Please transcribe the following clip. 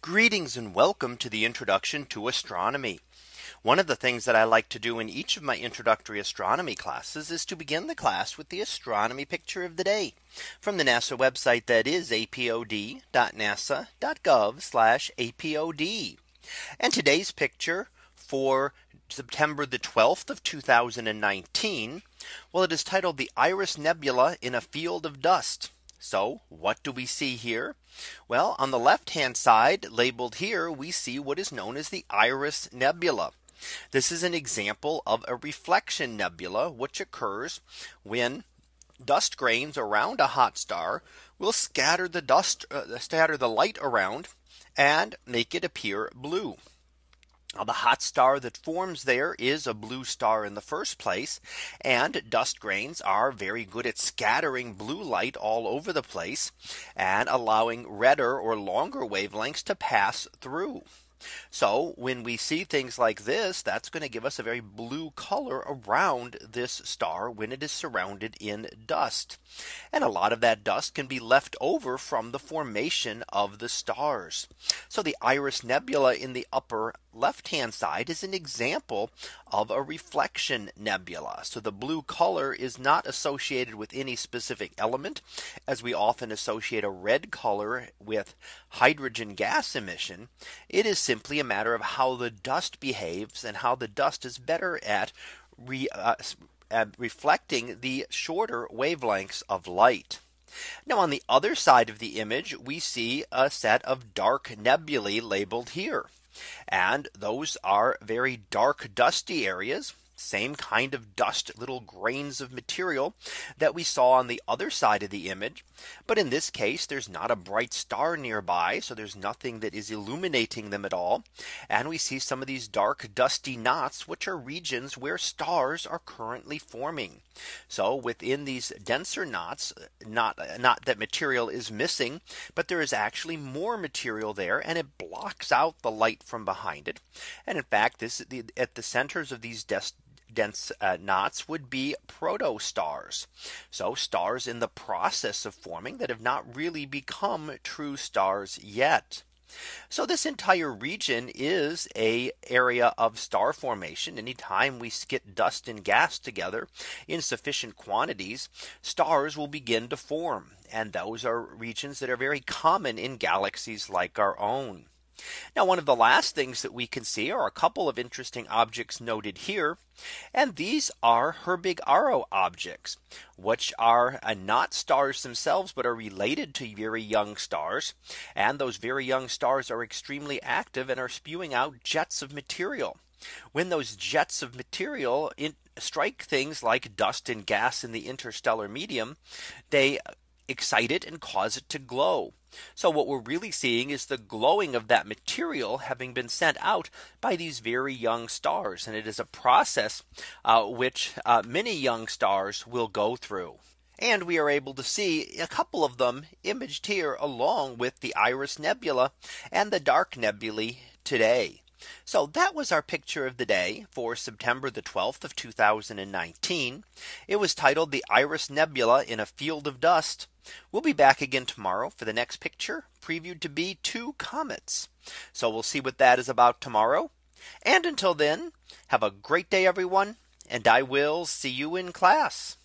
Greetings and welcome to the introduction to astronomy. One of the things that I like to do in each of my introductory astronomy classes is to begin the class with the astronomy picture of the day from the NASA website that is apod.nasa.gov apod. And today's picture for September the 12th of 2019. Well, it is titled the Iris Nebula in a field of dust. So what do we see here? Well, on the left hand side labeled here, we see what is known as the Iris Nebula. This is an example of a reflection nebula, which occurs when dust grains around a hot star will scatter the dust uh, scatter the light around and make it appear blue. Now, the hot star that forms there is a blue star in the first place. And dust grains are very good at scattering blue light all over the place and allowing redder or longer wavelengths to pass through. So when we see things like this, that's going to give us a very blue color around this star when it is surrounded in dust. And a lot of that dust can be left over from the formation of the stars. So the Iris Nebula in the upper left hand side is an example of a reflection nebula. So the blue color is not associated with any specific element as we often associate a red color with hydrogen gas emission. It is simply a matter of how the dust behaves and how the dust is better at re, uh, reflecting the shorter wavelengths of light. Now on the other side of the image, we see a set of dark nebulae labeled here. And those are very dark dusty areas same kind of dust little grains of material that we saw on the other side of the image. But in this case, there's not a bright star nearby. So there's nothing that is illuminating them at all. And we see some of these dark dusty knots, which are regions where stars are currently forming. So within these denser knots, not not that material is missing, but there is actually more material there and it blocks out the light from behind it. And in fact, this at the centers of these dust dense uh, knots would be protostars. So stars in the process of forming that have not really become true stars yet. So this entire region is a area of star formation. Anytime we get dust and gas together in sufficient quantities, stars will begin to form. And those are regions that are very common in galaxies like our own. Now one of the last things that we can see are a couple of interesting objects noted here. And these are Herbig-Haro objects, which are uh, not stars themselves, but are related to very young stars. And those very young stars are extremely active and are spewing out jets of material. When those jets of material strike things like dust and gas in the interstellar medium, they excite it and cause it to glow. So what we're really seeing is the glowing of that material having been sent out by these very young stars. And it is a process uh, which uh, many young stars will go through. And we are able to see a couple of them imaged here along with the Iris Nebula and the dark nebulae today. So that was our picture of the day for September the 12th of 2019. It was titled the Iris Nebula in a field of dust. We'll be back again tomorrow for the next picture previewed to be two comets. So we'll see what that is about tomorrow. And until then, have a great day, everyone. And I will see you in class.